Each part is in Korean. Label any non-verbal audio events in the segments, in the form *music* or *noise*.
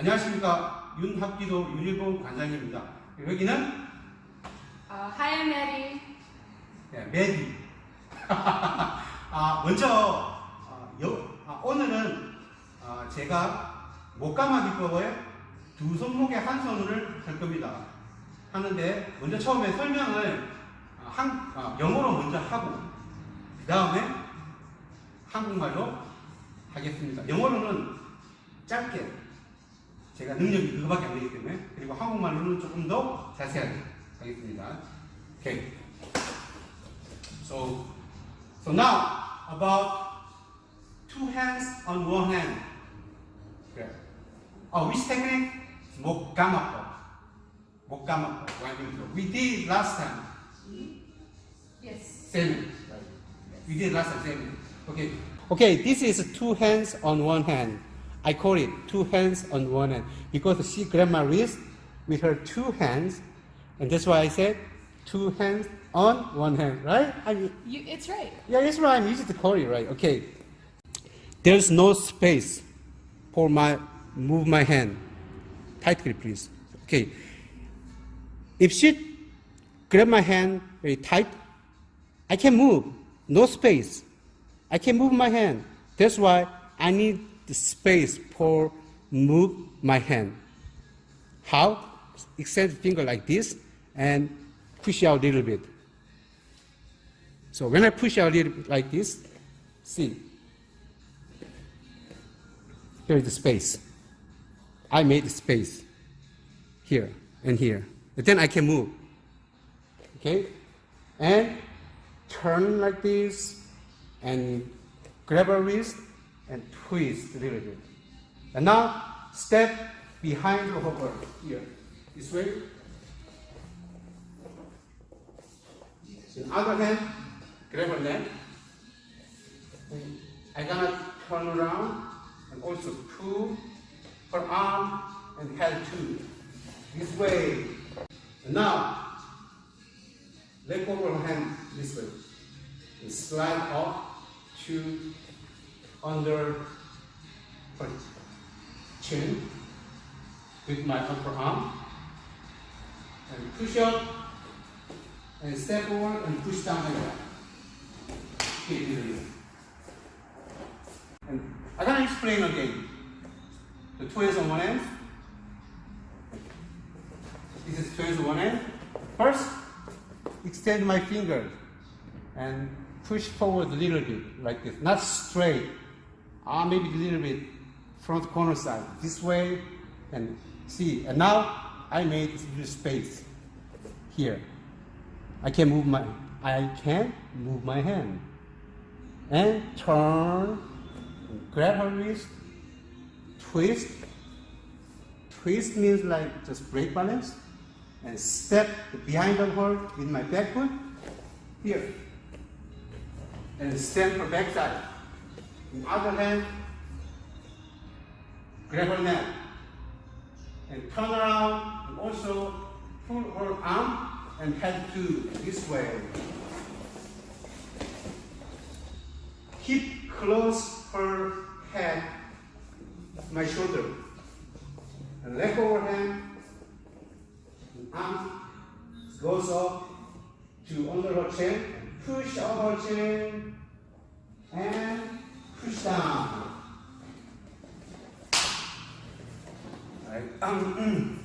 안녕하십니까 윤학기도 유니폼 관장입니다. 여기는 hi, I'm Maddie. 네, 메디. *laughs* 아, 먼저 어, 여- 아, 오늘은 어, 제가 목감아 기법의 두 손목에 한 손을 할 겁니다. 하는데 먼저 처음에 설명을 어, 한, 어, 영어로 먼저 하고 그 다음에 한국말로 하겠습니다. 영어로는 짧게 제가 능력이 그거밖에 안 되기 때문에 그리고 한국말로는 조금 더 자세하게 하겠습니다. 오케이. So, so now about two hands on one hand. 그래. Oh, which technique? 목 감아법. 목 감아법. One, two, three. We did last time. Yes. Same. We did last time. Same. Okay. Okay. This is two hands on one hand. I call it two hands on one hand because she grabbed my wrist with her two hands, and that's why I said two hands on one hand. Right? I mean, You, it's right. yeah, that's right. I'm to call it, right? Okay. There's no space for my move my hand. Tightly, please. Okay. If she grab my hand very tight, I can move. No space. I can move my hand. That's why I need the space for move my hand. How? Extend the finger like this and push out a little bit. So when I push out a little bit like this, see, here is the space. I made the space here and here. Then I can move. Okay? And turn like this and grab a wrist and twist a little bit. And now step behind the hover here. This way. In other hand, grab neck. And I'm gonna turn around and also pull her arm and head too. This way. And now, let go her hand this way. And slide up to under chin with my upper arm. And push up and step forward and push down do it. And I'm gonna explain again. The hands on one end. This is hands on one end. First, extend my finger and push forward a little bit like this. Not straight. Ah, maybe a little bit front corner side. This way and see. And now I made this space here. I can move my I can move my hand and turn, grab her wrist, twist. Twist means like just break balance, and step behind of her with my back foot here, and stand her back side. In other hand, grab her neck and turn around and also pull her arm and head to this way. Keep close her head, my shoulder, and of her hand. And arm goes up to under her chin, push up her chin, Alright. Um, mm.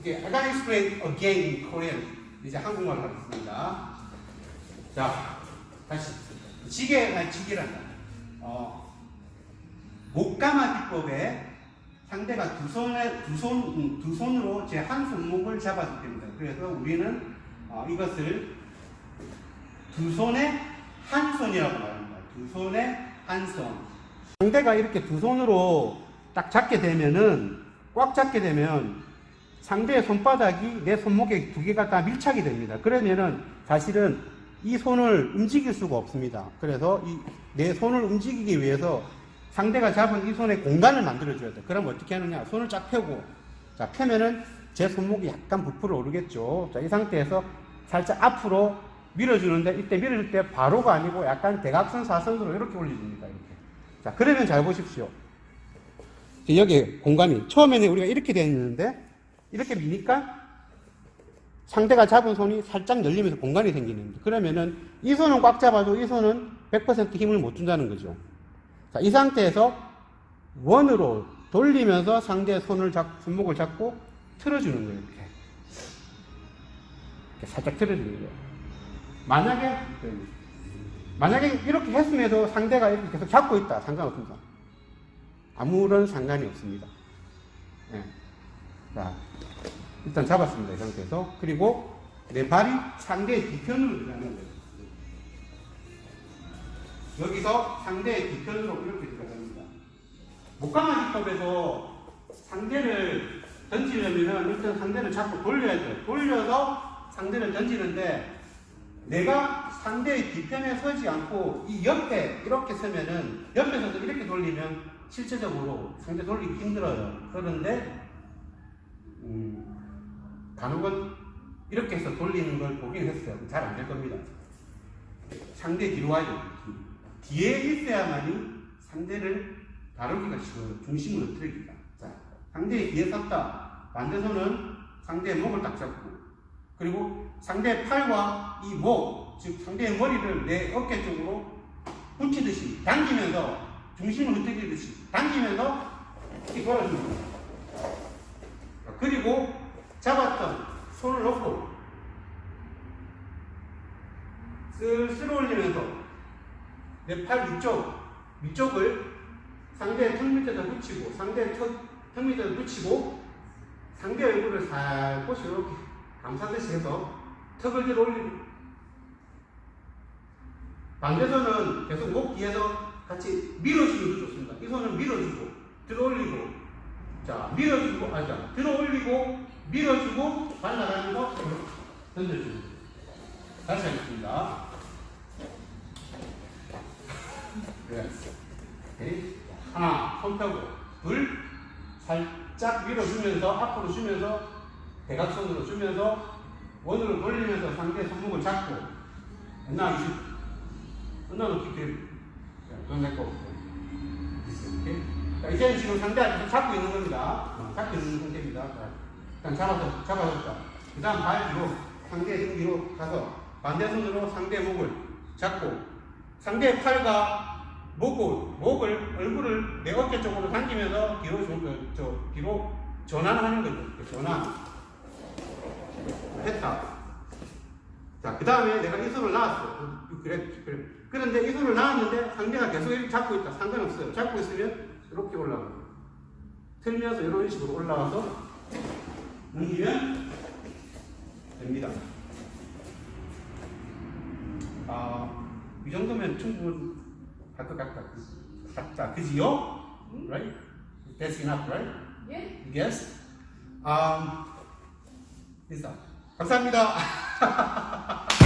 Okay, I gotta explain again in Korean. 이제 한국말 하겠습니다. 자, 다시. 지게, 아니, 지게란다. 어, 목감아 기법에 상대가 두 손에, 두 손, 음, 두 손으로 제 한 손목을 잡았을 때입니다. 그래서 우리는 어, 이것을 두 손에 한 손이라고 말합니다. 두 손에 한 손. 상대가 이렇게 두 손으로 딱 잡게 되면은, 꽉 잡게 되면 상대의 손바닥이 내 손목에 두 개가 다 밀착이 됩니다. 그러면은 사실은 이 손을 움직일 수가 없습니다. 그래서 이 내 손을 움직이기 위해서 상대가 잡은 이 손에 공간을 만들어줘야 돼. 그럼 어떻게 하느냐? 손을 쫙 펴고, 자, 펴면은 제 손목이 약간 부풀어 오르겠죠. 자, 이 상태에서 살짝 앞으로 밀어주는데 이때 밀어줄 때 바로가 아니고 약간 대각선 사선으로 이렇게 올려줍니다. 이렇게. 자, 그러면 잘 보십시오. 여기 공간이 처음에는 우리가 이렇게 되어 있는데 이렇게 미니까 상대가 잡은 손이 살짝 열리면서 공간이 생기는 거예요. 그러면은 이 손은 꽉 잡아도 이 손은 100% 힘을 못 준다는 거죠. 자, 이 상태에서 원으로 돌리면서 상대의 손을 잡, 손목을 잡고 틀어주는 거예요. 이렇게. 이렇게 살짝 틀어주는 거예요. 만약에 만약에 이렇게 했음에도 상대가 이렇게 계속 잡고 있다. 상관없습니다. 아무런 상관이 없습니다. 예. 자, 일단 잡았습니다. 이 상태에서. 그리고 내 발이 상대의 뒤편으로 들어가는 거예요. 여기서 상대의 뒤편으로 이렇게 들어갑니다. 목강아지법에서 상대를 던지려면 일단 상대를 잡고 돌려야 돼요. 돌려서 상대를 던지는데 내가 상대의 뒤편에 서지 않고 이 옆에 이렇게 서면은 옆에서도 이렇게 돌리면 실제적으로 상대 돌리기 힘들어요. 그런데 음, 간혹은 이렇게 해서 돌리는 걸 보긴 했어요. 잘 안 될 겁니다. 상대 뒤로 와야죠. 뒤에 있어야만이 상대를 다루기가 쉬워요. 중심으로 틀기가. 자, 상대의 뒤에 섰다. 반대손은 상대의 목을 딱 잡고, 그리고 상대의 팔과 이 목, 즉 상대의 머리를 내 어깨 쪽으로 붙이듯이 당기면서 중심을 흐트리듯이 당기면서 이렇게. 자, 그리고 잡았던 손을 놓고 슬슬 올리면서 내 팔 위쪽, 위쪽을 상대의 턱 밑에다 붙이고, 상대의 턱, 턱 밑에다 붙이고, 상대 얼굴을 살포시 이렇게 감싸듯이 해서 턱을 들어 올리고, 반대손은 계속 목 뒤에서 같이 밀어주는 게 좋습니다. 이 손은 밀어주고, 들어 올리고, 자, 밀어주고, 아, 자, 들어 올리고, 밀어주고, 발라가면서 던져주는 거예요. 다시 하겠습니다. 네. 오케이. 하나, 손 펴고. 둘, 살짝 밀어주면서, 앞으로 주면서, 대각선으로 주면서, 원으로 돌리면서 상대 손목을 잡고, 옛날 이식, 끝나면 이렇게, 그건 내 거. 오케이. 자, 이제는 지금 계속 잡고 있는 겁니다. 어, 잡고 있는 상태입니다. 자, 일단 잡아서, 잡아줬다. 그 다음 발 뒤로, 상대 등 뒤로 가서, 반대손으로 상대 목을 잡고, 상대의 팔과 목을, 목을, 얼굴을 내 어깨 쪽으로 당기면서 뒤로, 저, 그, 저, 뒤로 전환하는 거죠. 이렇게 전환. 했다. 자, 그 다음에 내가 이 손을 놔왔어. 어, 그래, 그래. 그런데 이 손을 놔왔는데 상대가 계속 이렇게 잡고 있다. 상관없어요. 잡고 있으면 이렇게 올라가요. 틀면서 이런 식으로 올라와서 넘기면 됩니다. 아, 이 정도면 충분할 것 같다. 같다. 그지요? Right? That's enough, right? Yeah. Yes? Um, 인사. 감사합니다. *laughs*